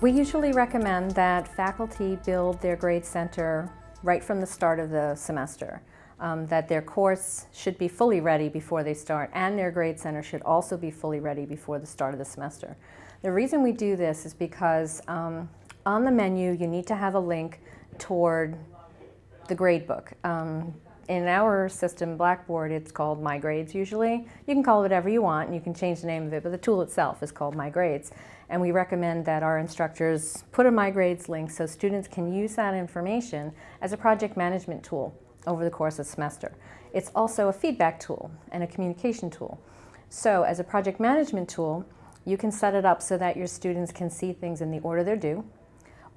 We usually recommend that faculty build their grade center right from the start of the semester. Um, that their course should be fully ready before they start and their grade center should also be fully ready before the start of the semester. The reason we do this is because um, on the menu you need to have a link toward the gradebook. Um, in our system, Blackboard, it's called My Grades usually. You can call it whatever you want and you can change the name of it, but the tool itself is called My Grades. And we recommend that our instructors put a My Grades link so students can use that information as a project management tool over the course of the semester. It's also a feedback tool and a communication tool. So as a project management tool, you can set it up so that your students can see things in the order they're due,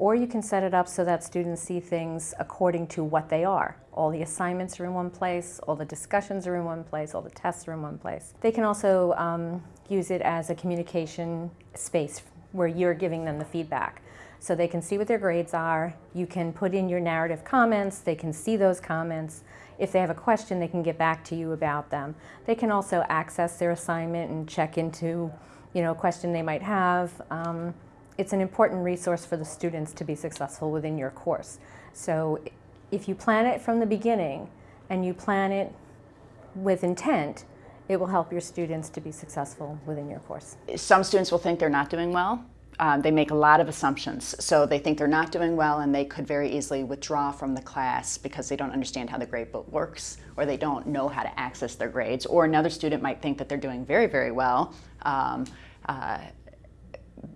or you can set it up so that students see things according to what they are. All the assignments are in one place, all the discussions are in one place, all the tests are in one place. They can also um, use it as a communication space where you're giving them the feedback. So they can see what their grades are, you can put in your narrative comments, they can see those comments. If they have a question, they can get back to you about them. They can also access their assignment and check into you know, a question they might have. Um, it's an important resource for the students to be successful within your course. So if you plan it from the beginning and you plan it with intent, it will help your students to be successful within your course. Some students will think they're not doing well. Um, they make a lot of assumptions. So they think they're not doing well and they could very easily withdraw from the class because they don't understand how the grade book works or they don't know how to access their grades. Or another student might think that they're doing very, very well. Um, uh,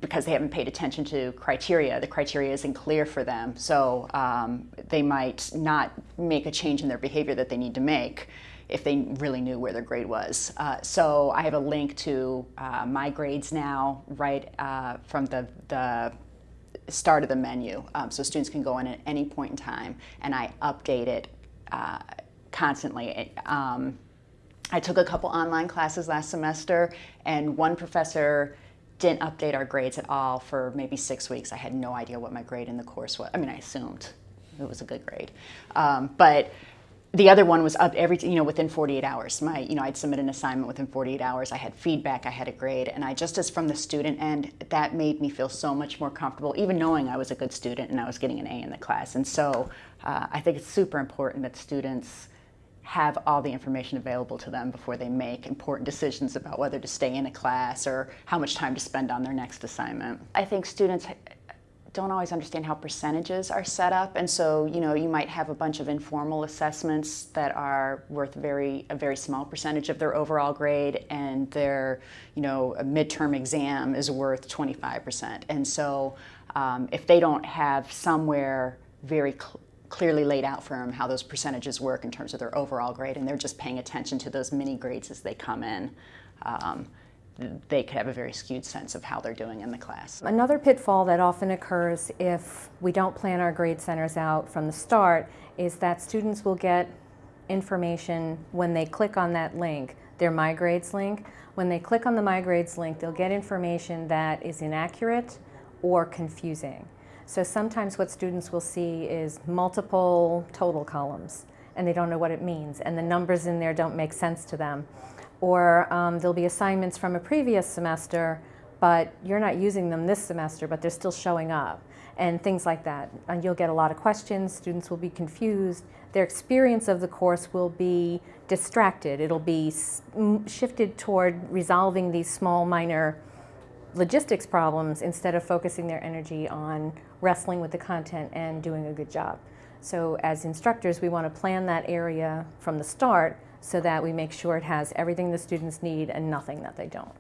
because they haven't paid attention to criteria. The criteria isn't clear for them, so um, they might not make a change in their behavior that they need to make if they really knew where their grade was. Uh, so I have a link to uh, my grades now right uh, from the, the start of the menu. Um, so students can go in at any point in time and I update it uh, constantly. Um, I took a couple online classes last semester and one professor didn't update our grades at all for maybe six weeks. I had no idea what my grade in the course was. I mean, I assumed it was a good grade. Um, but the other one was up every, you know, within 48 hours. My, you know, I'd submit an assignment within 48 hours. I had feedback, I had a grade, and I just as from the student end, that made me feel so much more comfortable, even knowing I was a good student and I was getting an A in the class. And so uh, I think it's super important that students have all the information available to them before they make important decisions about whether to stay in a class or how much time to spend on their next assignment. I think students don't always understand how percentages are set up and so you know you might have a bunch of informal assessments that are worth very a very small percentage of their overall grade and their you know midterm exam is worth 25% and so um, if they don't have somewhere very clearly laid out for them how those percentages work in terms of their overall grade and they're just paying attention to those mini grades as they come in. Um, they could have a very skewed sense of how they're doing in the class. Another pitfall that often occurs if we don't plan our grade centers out from the start is that students will get information when they click on that link, their My Grades link. When they click on the My Grades link, they'll get information that is inaccurate or confusing. So sometimes what students will see is multiple total columns and they don't know what it means and the numbers in there don't make sense to them. Or um, there'll be assignments from a previous semester but you're not using them this semester but they're still showing up and things like that. And you'll get a lot of questions, students will be confused, their experience of the course will be distracted. It'll be shifted toward resolving these small minor logistics problems instead of focusing their energy on wrestling with the content and doing a good job. So as instructors, we want to plan that area from the start so that we make sure it has everything the students need and nothing that they don't.